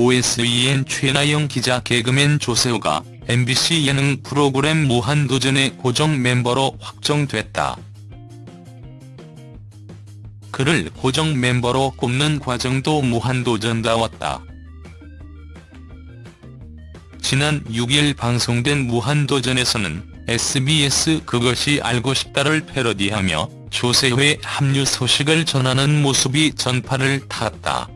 OSEN 최나영 기자 개그맨 조세호가 MBC 예능 프로그램 무한도전의 고정 멤버로 확정됐다. 그를 고정 멤버로 꼽는 과정도 무한도전다웠다. 지난 6일 방송된 무한도전에서는 SBS 그것이 알고 싶다를 패러디하며 조세호의 합류 소식을 전하는 모습이 전파를 탔다.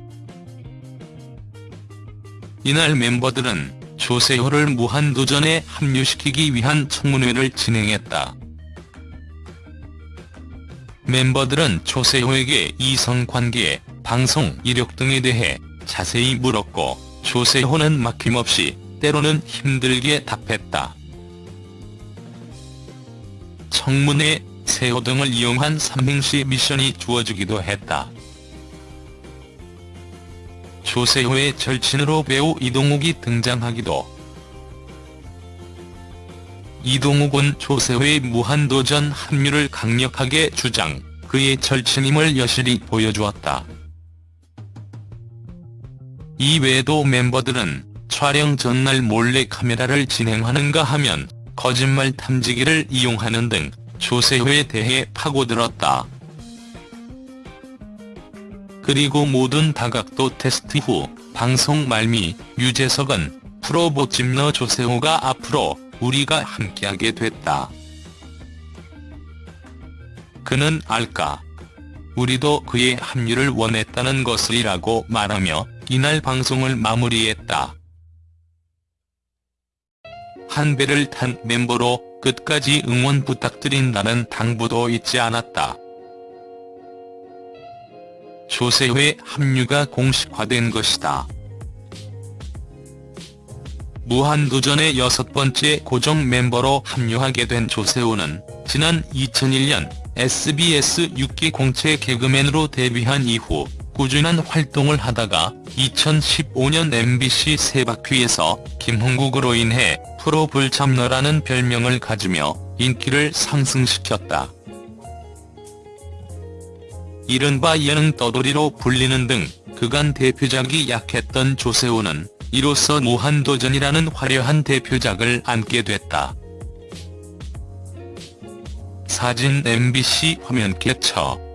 이날 멤버들은 조세호를 무한도전에 합류시키기 위한 청문회를 진행했다. 멤버들은 조세호에게 이성관계, 방송 이력 등에 대해 자세히 물었고 조세호는 막힘없이 때로는 힘들게 답했다. 청문회, 세호 등을 이용한 삼행시 미션이 주어지기도 했다. 조세호의 절친으로 배우 이동욱이 등장하기도 이동욱은 조세호의 무한도전 합류를 강력하게 주장, 그의 절친임을 여실히 보여주었다. 이외에도 멤버들은 촬영 전날 몰래 카메라를 진행하는가 하면 거짓말 탐지기를 이용하는 등 조세호에 대해 파고들었다. 그리고 모든 다각도 테스트 후 방송 말미 유재석은 프로 보찜너 조세호가 앞으로 우리가 함께하게 됐다. 그는 알까. 우리도 그의 합류를 원했다는 것을이라고 말하며 이날 방송을 마무리했다. 한 배를 탄 멤버로 끝까지 응원 부탁드린다는 당부도 잊지 않았다. 조세호의 합류가 공식화된 것이다. 무한도전의 여섯 번째 고정 멤버로 합류하게 된 조세호는 지난 2001년 SBS 6기 공채 개그맨으로 데뷔한 이후 꾸준한 활동을 하다가 2015년 MBC 세바퀴에서 김홍국으로 인해 프로 불참너라는 별명을 가지며 인기를 상승시켰다. 이른바 예능 떠돌이로 불리는 등 그간 대표작이 약했던 조세호는 이로써 무한도전이라는 화려한 대표작을 안게 됐다. 사진 MBC 화면 캡처